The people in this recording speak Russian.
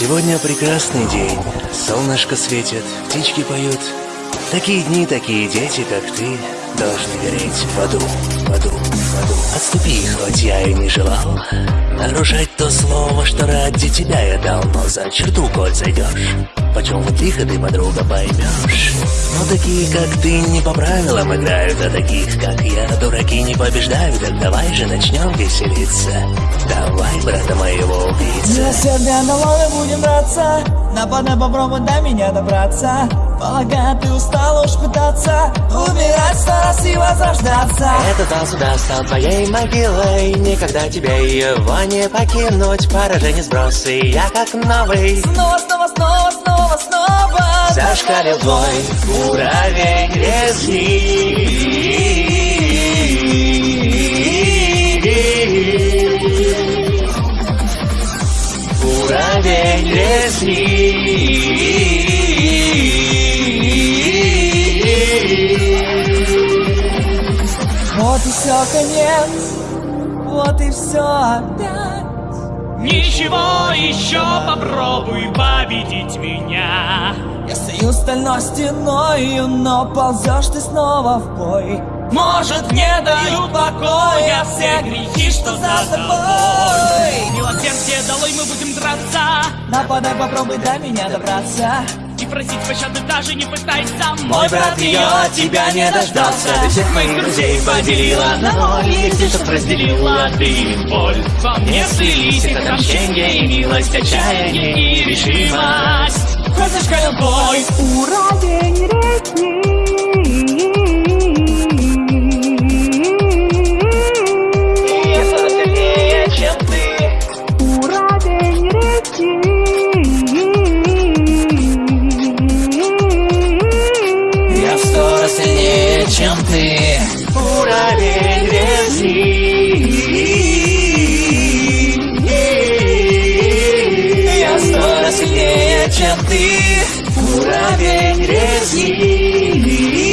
Сегодня прекрасный день. Солнышко светит, птички поют. Такие дни, такие дети, как ты, должны гореть в аду, в аду, в аду. Отступи, хоть я и не желал нарушать то слово, что ради тебя я дал, но за черту, коль зайдешь. Почем вот лихо ты, подруга, поймешь Но такие, как ты, не по правилам играют А таких, как я, дураки не побеждают Так давай же начнем веселиться брата моего убийца Милосердие налога будем драться. Нападай, попробуй до меня добраться. Полагаю, ты устал уж пытаться Умирать сто раз и возрождаться Этот танц сюда стал твоей могилой. Никогда тебе его не покинуть. Поражение сбросы, я как новый. Снова, снова, снова, снова, снова. Зашкалил твой уровень резни Резни Вот и все, конец. Вот и все опять. Ничего, еще попробуй победить меня. Я стою стальной стеною, но ползешь ты снова в бой. Может, не дают покоя все грехи, что за тобой Милосердие долой мы будем драться Нападай, попробуй до меня добраться. И просить пощады даже не пытайся. Мой брат ее от тебя не дождался. Ты всех моих друзей поделила. На ноль Если чтоб разделила. ты. Им боль Во мне слились их отмщение и милость, отчаяние и решимость. Зашкалил бой, Уровень резни ты Уровень резни Я сто раз сильнее, чем ты Уровень резни